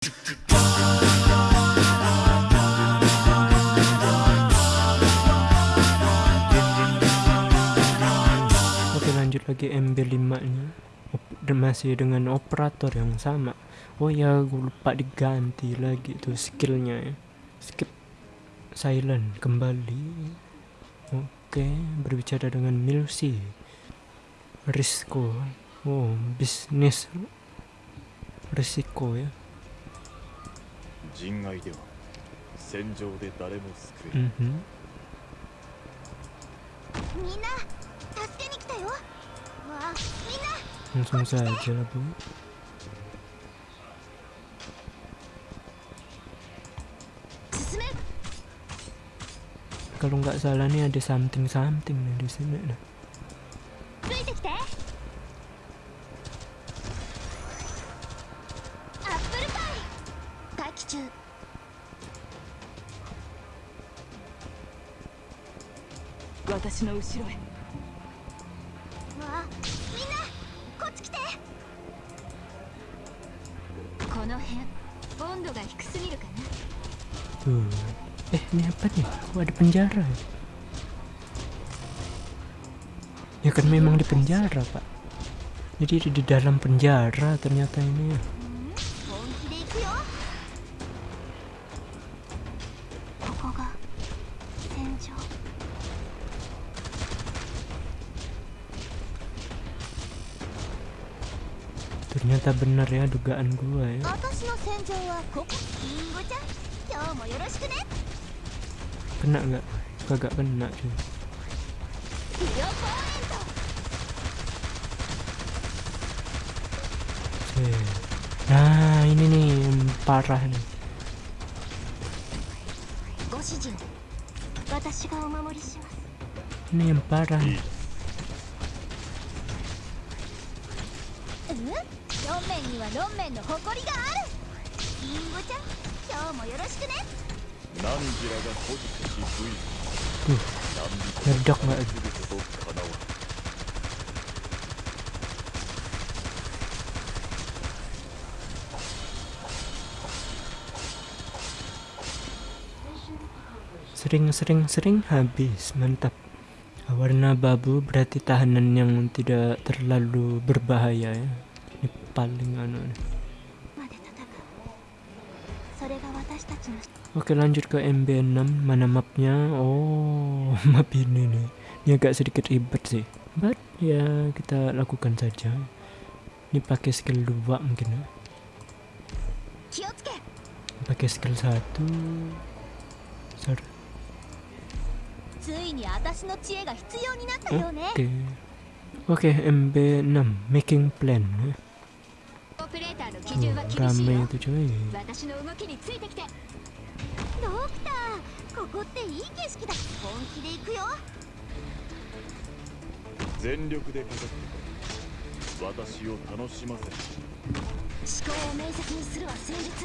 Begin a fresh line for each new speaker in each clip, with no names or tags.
Oke lanjut lagi MB5 nya masih dengan operator yang sama. Oh ya gue lupa diganti lagi tuh skillnya ya. Skip silent kembali. Oke berbicara dengan Milsi. Risiko. Oh bisnis. Risiko ya
人外では戦場で誰も救え
Mhm.
みんな助けに来たよわあみんな進め
kalau nggak salah nih ada something something nih di sini nah.
パイ待機中
私の後ろへ
わあみんなこっち来てこの辺温度が低すぎるかな
tuh eh ini apa nih kok ada penjara ya? ya kan memang di penjara pak jadi di dalam penjara ternyata ini ya Ternyata benar ya dugaan gua ya. Kena nggak? Kagak kena cuy. Eh. Nah ini nih parah nih. Ini yang parah.
ロンメンにはロンメンの誇りがあるリンゴちゃん今日もよろしくね
何時らが保持し V
tuh
何
meledak nggak
することかなわん
sering-sering sering habis mantap warna babu berarti tahanan yang tidak terlalu berbahaya ya ini paling anu Oke lanjut ke MB6 Mana mapnya? Oh map ini nih. Ini agak sedikit ribet sih. But ya kita lakukan saja. Ini pakai skill 2 mungkin ya. Pakai skill 1 Sorry.
Oke. Okay.
Oke okay, MB6 Making plan ya.
基準は厳しいよ私の動きについてきて。ドクターここっていい景色だ。本気で行くよ。
全力でかかって私を楽しませ
思考を明晰にするは戦術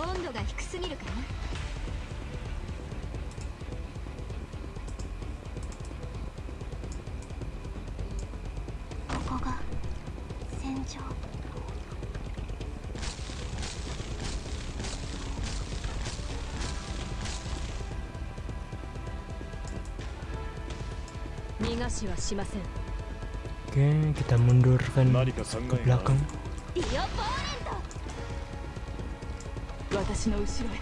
温度が低すぎるかなここが戦場
逃がしはしません
oke kita mundurkan ke belakang
ビオポーレント
私の後ろへ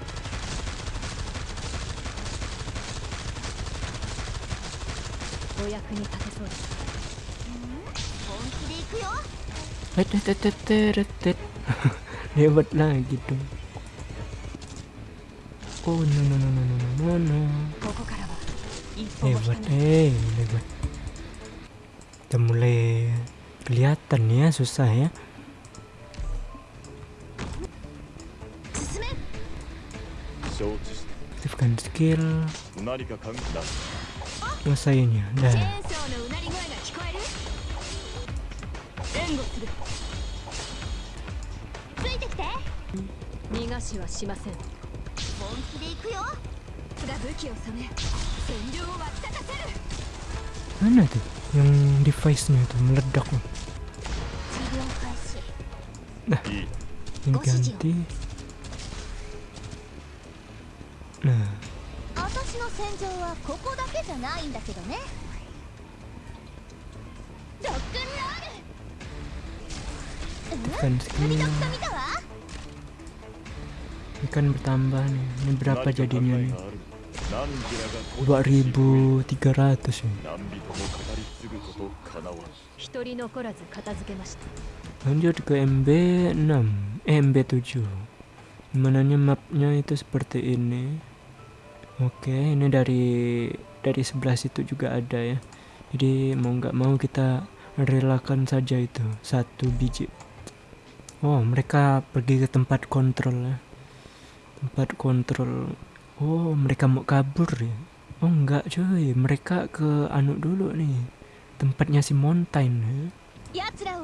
お役に立てそうです
本気で行くよ
Eh, tet, tet, tet, tet, tet. Lewat lagi dong oh no no no no no no no
ここからは一歩も引か
hebat
ない
eh hebat udah mulai kelihatan ya susah ya
し
aktifkan skill
た何か関係だ
selesainya
チェ
dah
ーンソーのうなり声が聞こえる援護するついてきて
逃がしはしません
本気で行くよが武器を収め占領を沸き立たせる
mana tuh yang device nya tuh meledak loh
治療開始
いい
ini ganti
私の戦場はここだけじゃないんだけどねロックンロール
aktifkan
うん
skill
見た見たわ
ini kan bertambah nih ini berapa
何か考
jadinya
え
nih
がある何時らが
2300 ya
何人も語り継ぐことかなわん
一人残らず片付けました
lanjut ke MB6 eh MB7 Mananya mapnya itu seperti ini Oke, ini dari dari sebelah situ juga ada ya. Jadi mau nggak mau kita relakan saja itu satu biji. Oh, mereka pergi ke tempat kontrol ya. Tempat kontrol. Oh, mereka mau kabur ya. Oh enggak cuy, mereka ke anu dulu nih. Tempatnya si Mountain ya.
Yatsura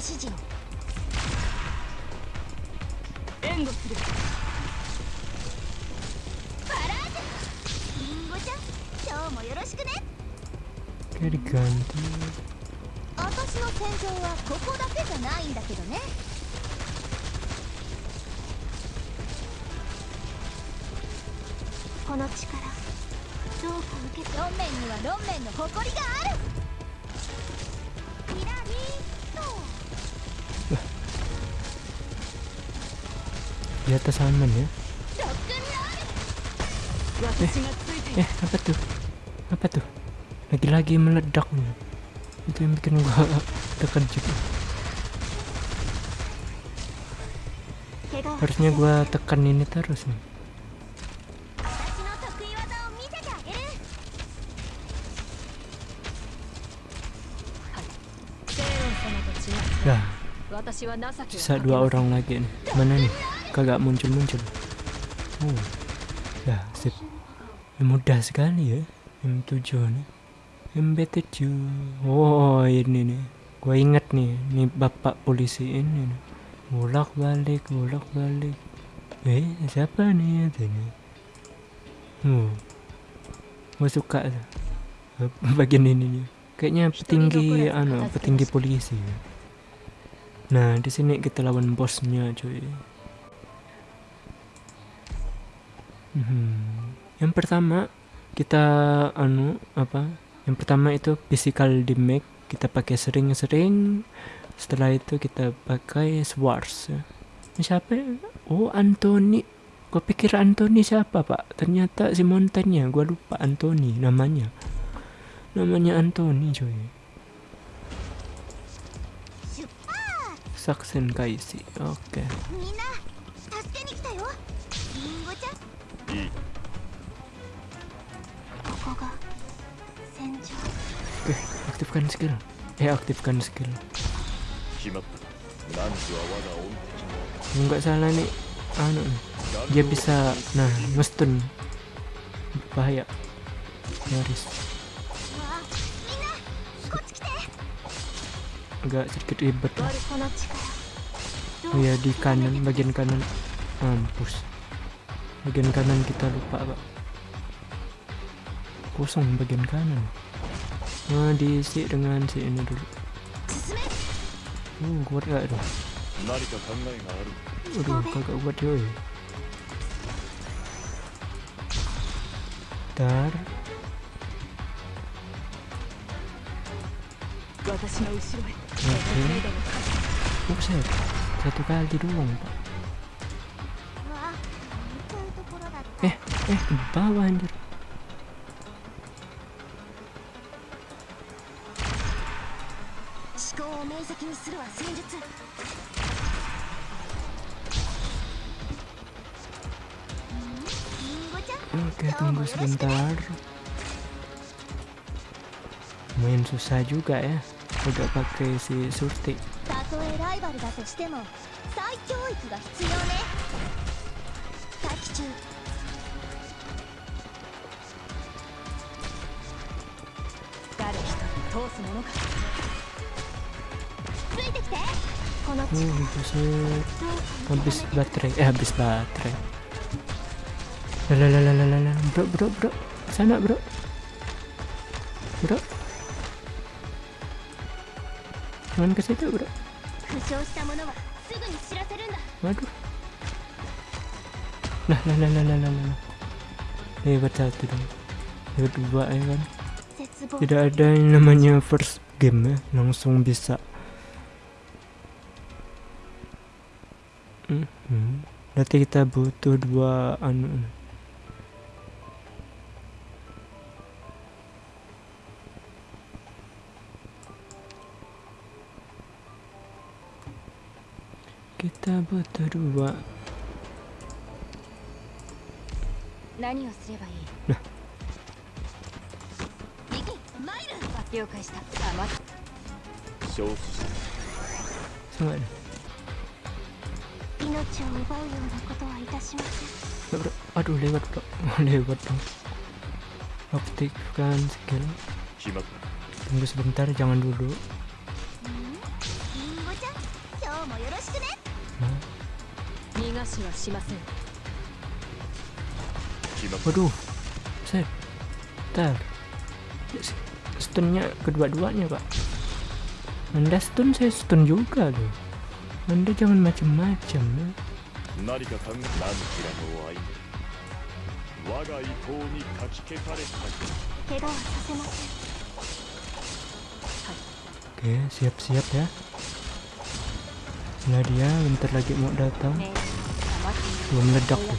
指示を。
援護する。
パラージュリンゴちゃん今日もよろしくね。
Oke diganti.
私の戦場はここだけじゃないんだけどね。この力どうか受け論面には論面の誇りがある
di atas aman ya.
Eh,
eh apa tuh? Apa tuh? Lagi-lagi meledak nih itu yang bikin gua terkejut. Harusnya gua tekan ini terus nih.
Ya,
sisa dua orang lagi nih. Mana nih? Kagak muncul-muncul. Oh. Dah, sip. Ya, mudah sekali ya. M7 nih. MB7. Oh, ini nih. Gua inget nih, nih bapak polisi ini nih. Bolak balik, bolak balik. Eh, siapa nih ini? Oh. Gua suka bagian ini nih. Kayaknya petinggi anu, petinggi polisi. ya. Nah, di sini kita lawan bosnya, cuy. Hmm. Yang pertama kita anu apa, yang pertama itu physical damage kita pakai sering-sering, setelah itu kita pakai swords Siapa? Ya? Oh Anthony. Gue pikir Anthony siapa pak? Ternyata si Montaigne. Gue lupa Anthony namanya. Namanya Anthony cuy. Saksen Kaisi. Oke. Okay. aktifkan skill. Eh aktifkan skill. Nggak salah nih. Anu dia bisa nah ngestun. Bahaya. Nyaris. Enggak sedikit ribet. Oh ya di kanan bagian kanan. Mampus. Bagian kanan kita lupa pak. Kosong bagian kanan nah, diisi dengan si ini dulu. Hmm, kuat gak tuh aduh kagak kuat yoi bentar. Oke. Okay. Satu kali doang pak. Eh eh bawah anjir.
敵にするは戦術
Oke, tunggu sebentar. Main susah juga ya. Udah pakai si Surti.
Tak
uh buset. Habis baterai. Eh, habis baterai. lalalalalala. Bro, bro, bro. Sana, bro. Bro. Jangan ke situ, bro. Waduh. Nah, nah, nah, nah, nah, nah, nah. Dong. Ya kan. Tidak ada yang namanya first game ya. Langsung bisa berarti kita butuh dua anu. Kita butuh dua.
Nah.
Sama aduh lewat bro lewat dong aktifkan skill tunggu sebentar jangan dulu nah. waduh set tar stunnya kedua-duanya pak anda stun saya stun juga loh anda jangan macam-macam ya. Oke, siap-siap ya. Nah dia bentar lagi mau datang. Belum meledak tuh.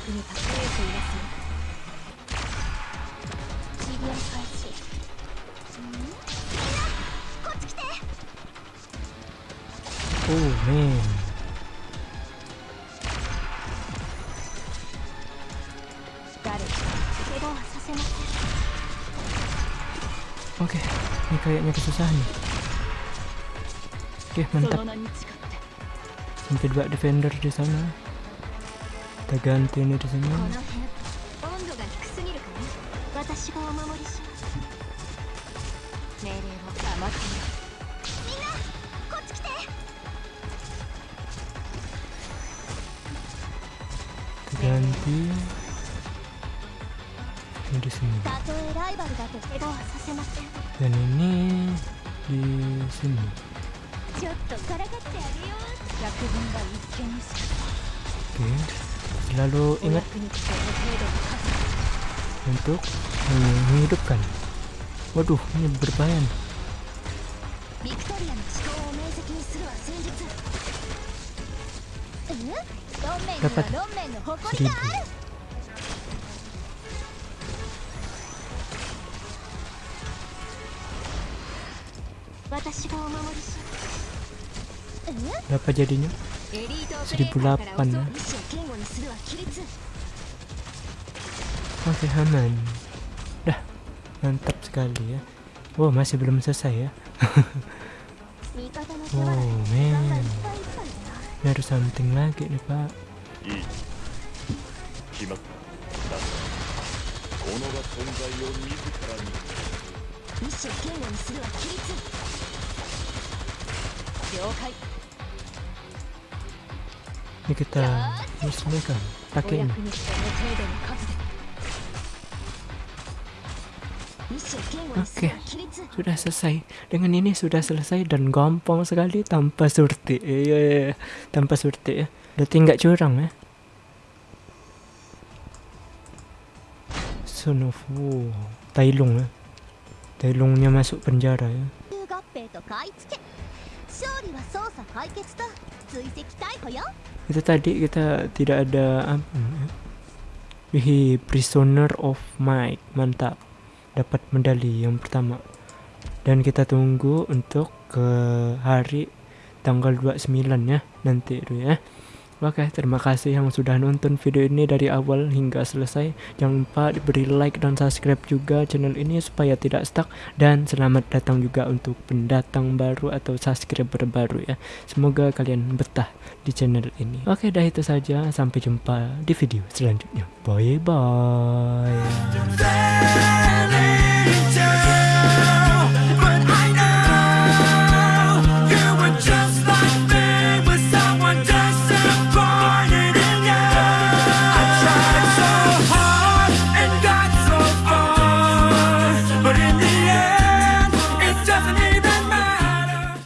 Oh man. Ini kayaknya kesusahan nih. Oke, mantap. Sampai dua defender di sana. Kita ganti ini di sini. Ganti dan ini di sini oke
lalu
ingat untuk menghidupkan waduh ini berbahaya dapat berapa jadinya? 1008
ya?
Oke aman. Dah mantap sekali ya. Wow masih belum selesai ya.
Wow
man. Ini harus something lagi nih pak.
Iya,
ini kita musnahkan pakai ini
Oke, okay,
sudah selesai. Dengan ini sudah selesai dan gampang sekali tanpa surti. Iya, iya, iya. tanpa surti ya. Berarti nggak curang ya. Son of War. Tailung ya. Tailungnya masuk penjara ya. Itu tadi kita tidak ada apa Prisoner of Mike, mantap. Dapat medali yang pertama. Dan kita tunggu untuk ke hari tanggal 29 ya nanti itu ya. Oke, terima kasih yang sudah nonton video ini dari awal hingga selesai. Jangan lupa diberi like dan subscribe juga channel ini supaya tidak stuck. Dan selamat datang juga untuk pendatang baru atau subscriber baru ya. Semoga kalian betah di channel ini. Oke, dah itu saja. Sampai jumpa di video selanjutnya. Bye bye.